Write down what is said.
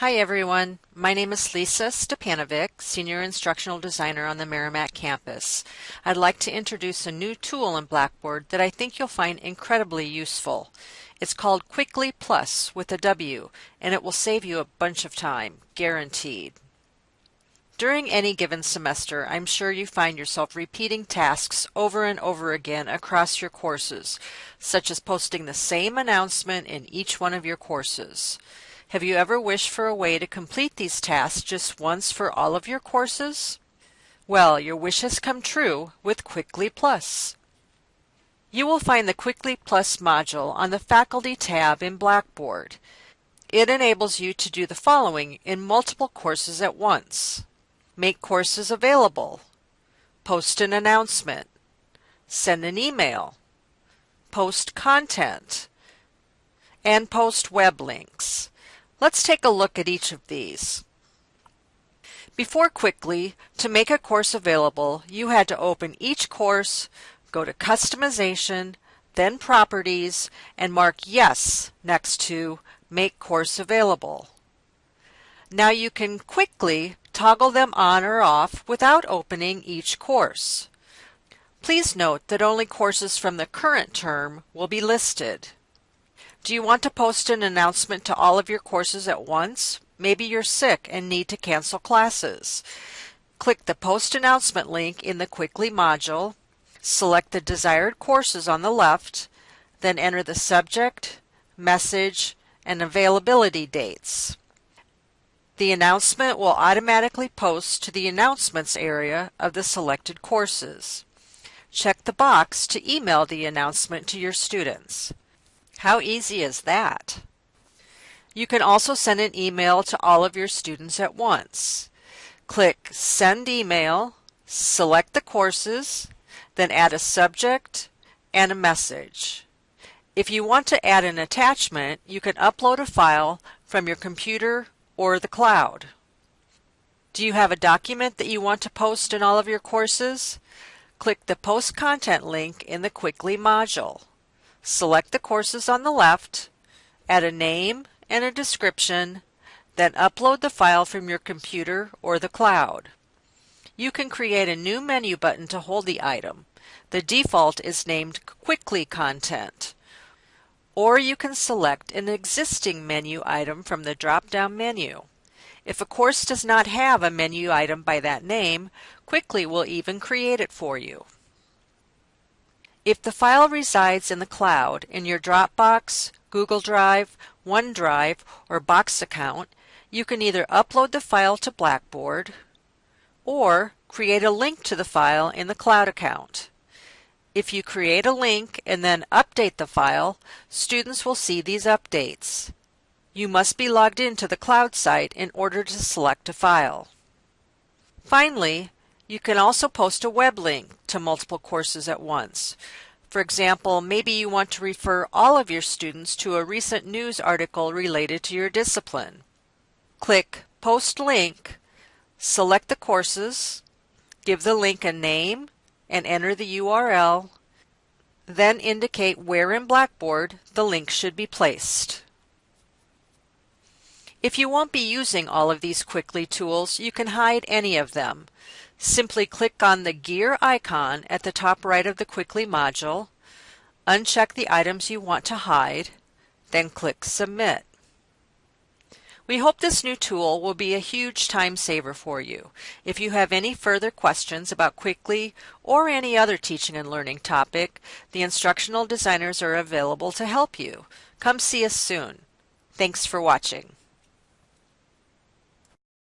Hi everyone, my name is Lisa Stepanovic, Senior Instructional Designer on the Merrimack campus. I'd like to introduce a new tool in Blackboard that I think you'll find incredibly useful. It's called Qwickly Plus with a W, and it will save you a bunch of time, guaranteed. During any given semester, I'm sure you find yourself repeating tasks over and over again across your courses, such as posting the same announcement in each one of your courses. Have you ever wished for a way to complete these tasks just once for all of your courses? Well, your wish has come true with Qwickly Plus. You will find the Qwickly Plus module on the Faculty tab in Blackboard. It enables you to do the following in multiple courses at once. Make courses available. Post an announcement. Send an email. Post content. And post web links. Let's take a look at each of these. Before Qwickly, to make a course available, you had to open each course, go to Customization, then Properties, and mark Yes next to Make Course Available. Now you can quickly toggle them on or off without opening each course. Please note that only courses from the current term will be listed. Do you want to post an announcement to all of your courses at once? Maybe you're sick and need to cancel classes. Click the Post Announcement link in the Qwickly module, select the desired courses on the left, then enter the subject, message, and availability dates. The announcement will automatically post to the Announcements area of the selected courses. Check the box to email the announcement to your students. How easy is that? You can also send an email to all of your students at once. Click Send Email, select the courses, then add a subject and a message. If you want to add an attachment, you can upload a file from your computer or the cloud. Do you have a document that you want to post in all of your courses? Click the Post Content link in the Qwickly module. Select the courses on the left, add a name and a description, then upload the file from your computer or the cloud. You can create a new menu button to hold the item. The default is named Qwickly Content. Or you can select an existing menu item from the drop-down menu. If a course does not have a menu item by that name, Qwickly will even create it for you. If the file resides in the cloud in your Dropbox, Google Drive, OneDrive, or Box account, you can either upload the file to Blackboard or create a link to the file in the cloud account. If you create a link and then update the file, students will see these updates. You must be logged into the cloud site in order to select a file. Finally, you can also post a web link to multiple courses at once. For example, maybe you want to refer all of your students to a recent news article related to your discipline. Click Post Link, select the courses, give the link a name, and enter the URL, then indicate where in Blackboard the link should be placed. If you won't be using all of these Qwickly tools, you can hide any of them. Simply click on the gear icon at the top right of the Qwickly module, uncheck the items you want to hide, then click Submit. We hope this new tool will be a huge time saver for you. If you have any further questions about Qwickly or any other teaching and learning topic, the instructional designers are available to help you. Come see us soon. Thanks for watching.